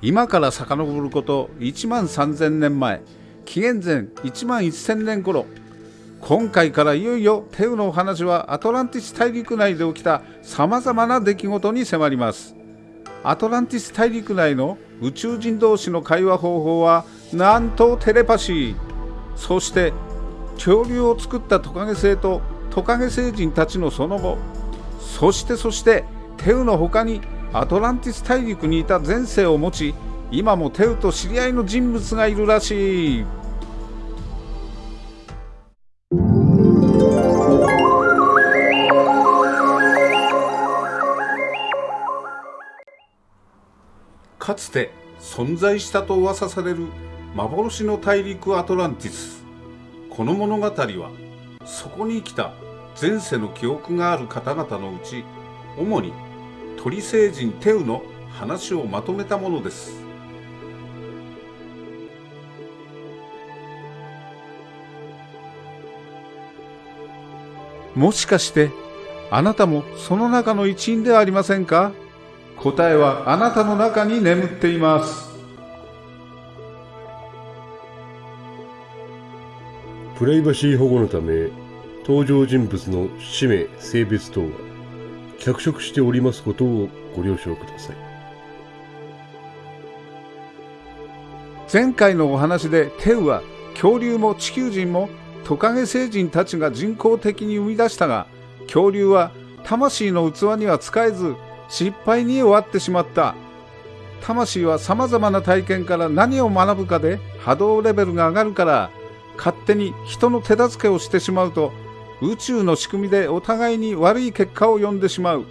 今から遡ること1万3000年前紀元前1万1000年頃。今回からいよいよテウのお話はアトランティス大陸内で起きたさまざまな出来事に迫ります。アトランティス大陸内の宇宙人同士の会話方法はなんとテレパシー。そして恐竜を作ったトカゲ星とトカゲ星人たちのその後。そしてそしてテウの他にアトランティス大陸にいた前世を持ち今もテウと知り合いの人物がいるらしい。かつて存在したと噂される幻の大陸アトランティス。この物語はそこに来た前世の記憶がある方々のうち主に鳥星人テウの話をまとめたものです。もしかしてあなたもその中の一員ではありませんか？答えはあなたの中に眠っています。プライバシー保護のため登場人物の氏名性別等は？脚色しておりますことをご了承ください。前回のお話でテウは恐竜も地球人もトカゲ星人たちが人工的に生み出したが恐竜は魂の器には使えず失敗に終わってしまった。魂は様々な体験から何を学ぶかで波動レベルが上がるから勝手に人の手助けをしてしまうと宇宙の仕組みでお互いに悪い結果を呼んでしまう。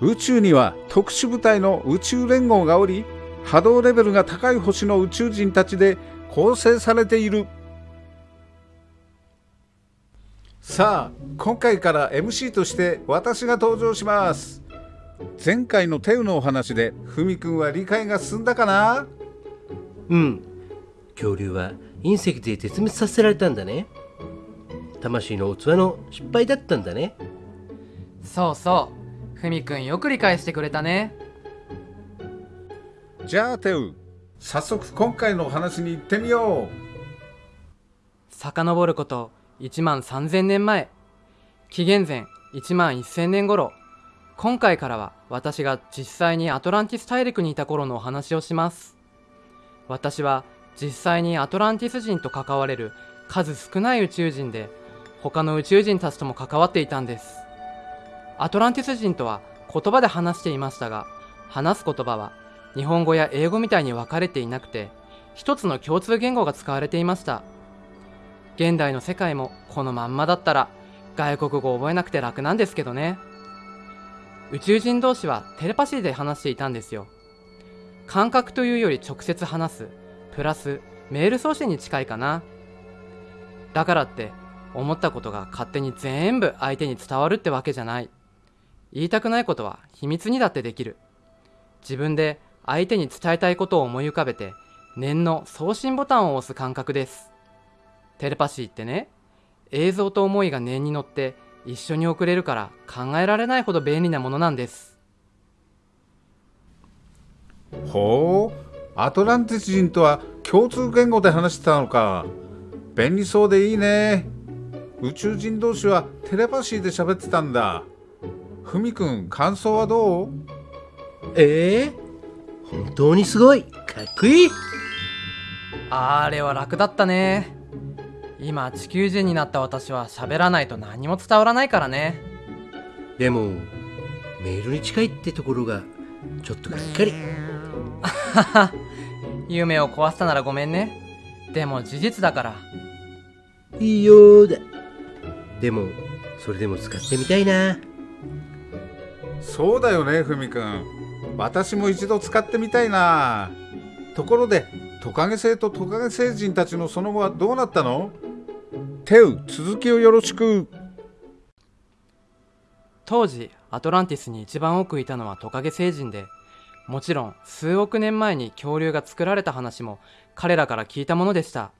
宇宙には特殊部隊の宇宙連合がおり波動レベルが高い星の宇宙人たちで構成されている。さあ今回から MC として私が登場します。前回のテウのお話でふみくんは理解が進んだかな？うん。恐竜は隕石で絶滅させられたんだね。魂の器の失敗だったんだね。そうそう。ふみくんよく理解してくれたね。じゃあテウ早速今回のお話に行ってみよう。遡ること1万3000年前。紀元前1万1000年頃。今回からは私が実際にアトランティス大陸にいた頃のお話をします。私は実際にアトランティス人と関われる数少ない宇宙人で他の宇宙人たちとも関わっていたんです。アトランティス人とは言葉で話していましたが話す言葉は日本語や英語みたいに分かれていなくて一つの共通言語が使われていました。現代の世界もこのまんまだったら外国語を覚えなくて楽なんですけどね。宇宙人同士はテレパシーで話していたんですよ。感覚というより直接話すプラスメール送信に近いかな。だからって思ったことが勝手に全部相手に伝わるってわけじゃない。言いたくないことは秘密にだってできる。自分で相手に伝えたいことを思い浮かべて念の送信ボタンを押す感覚です。テレパシーってね映像と思いが念に乗って一緒に送れるから考えられないほど便利なものなんです。ほうアトランティス人とは共通言語で話してたのか。便利そうでいいね。宇宙人同士はテレパシーで喋ってたんだ。ふみくん感想はどう？ええー、本当にすごい。かっこいい。あれは楽だったね。今地球人になった私は喋らないと何も伝わらないからね。でもメールに近いってところがちょっとがっかり。夢を壊したならごめんね。でも事実だから。いいよだでもそれでも使ってみたいな。そうだよねふみくん。私も一度使ってみたいな。ところでトカゲ星とトカゲ星人たちのその後はどうなったの？テウ続きをよろしく。当時アトランティスに一番多くいたのはトカゲ星人でもちろん数億年前に恐竜が作られた話も彼らから聞いたものでした。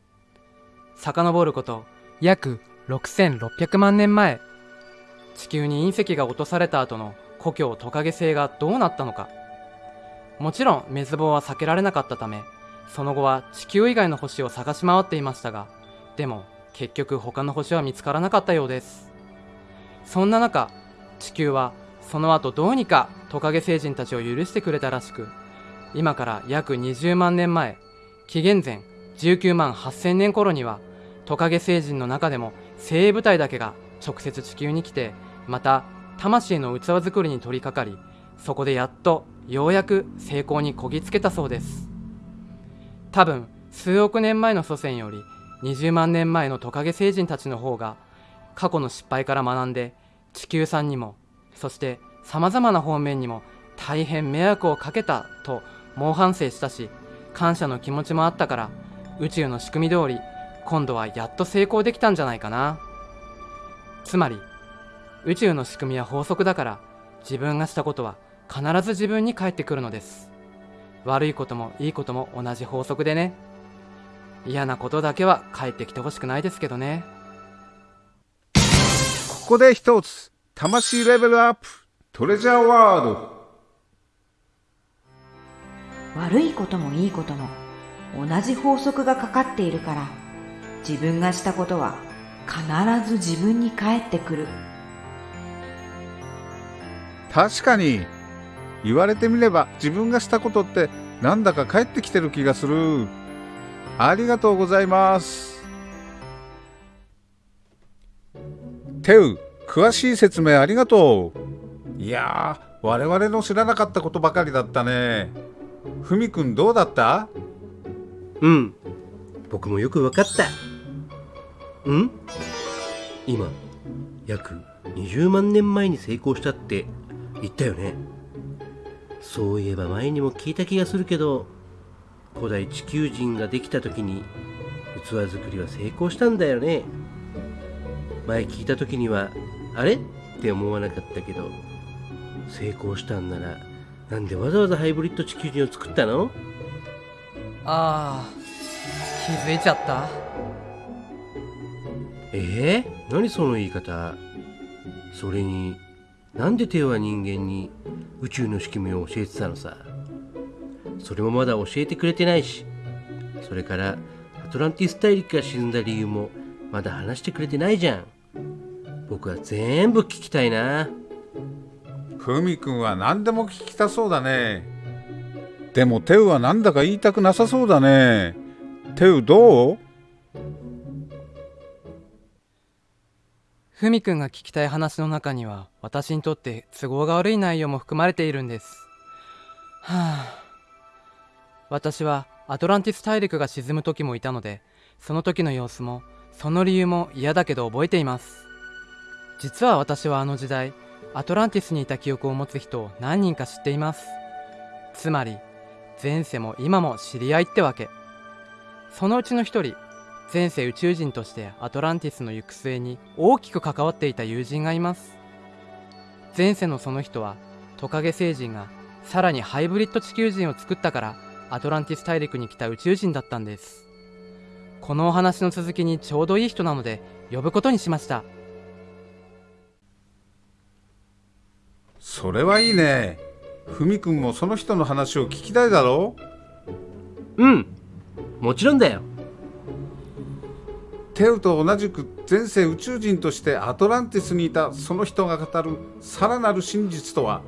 遡ること約6600万年前地球に隕石が落とされた後の故郷トカゲ星がどうなったのか。もちろん滅亡は避けられなかったためその後は地球以外の星を探し回っていましたがでも結局他の星は見つからなかったようです。そんな中地球はその後どうにかトカゲ星人たちを許してくれたらしく今から約20万年前紀元前19万8000年頃にはトカゲ星人の中でも精鋭部隊だけが直接地球に来てまた魂の器作りに取り掛かりそこでやっとようやく成功にこぎつけたそうです。多分数億年前の祖先より20万年前のトカゲ星人たちの方が過去の失敗から学んで地球さんにもそしてさまざまな方面にも大変迷惑をかけたと猛反省したし感謝の気持ちもあったから宇宙の仕組み通り今度はやっと成功できたんじゃないかな。つまり宇宙の仕組みは法則だから自分がしたことは必ず自分に返ってくるのです。悪いこともいいことも同じ法則でね。嫌なことだけは返ってきてほしくないですけどね。ここで一つ魂レベルアップトレジャーワード。悪いこともいいことも同じ法則がかかっているから自分がしたことは必ず自分に返ってくる。確かに言われてみれば自分がしたことってなんだか返ってきてる気がする。ありがとうございます。テウ詳しい説明ありがとう。いやー我々の知らなかったことばかりだったね。ふみくんどうだった？うん。僕もよく分かった。うん？今約20万年前に成功したって言ったよね。そういえば前にも聞いた気がするけど古代地球人ができた時に器作りは成功したんだよね。前聞いた時にはあれ？って思わなかったけど成功したんならなんでわざわざハイブリッド地球人を作ったの？ああ気づいちゃった。えー、何その言い方？それになんでテオは人間に宇宙の仕組みを教えてたのさ？それもまだ教えてくれてないし。それからアトランティス大陸が沈んだ理由もまだ話してくれてないじゃん。僕は全部聞きたいな。ふみくんは何でも聞きたそうだね。でもテウはなんだか言いたくなさそうだね。テウどう？ふみくんが聞きたい話の中には私にとって都合が悪い内容も含まれているんです。はあ。私はアトランティス大陸が沈む時もいたのでその時の様子もその理由も嫌だけど覚えています。実は私はあの時代アトランティスにいた記憶を持つ人を何人か知っています。つまり前世も今も知り合いってわけ。そのうちの一人前世宇宙人としてアトランティスの行く末に大きく関わっていた友人がいます。前世のその人はトカゲ星人がさらにハイブリッド地球人を作ったからアトランティス大陸に来た宇宙人だったんです。このお話の続きにちょうどいい人なので呼ぶことにしました。それはいいね。ふみくんもその人の話を聞きたいだろう。ん。もちろんだよテウと同じく前世宇宙人としてアトランティスにいたその人が語るさらなる真実とは？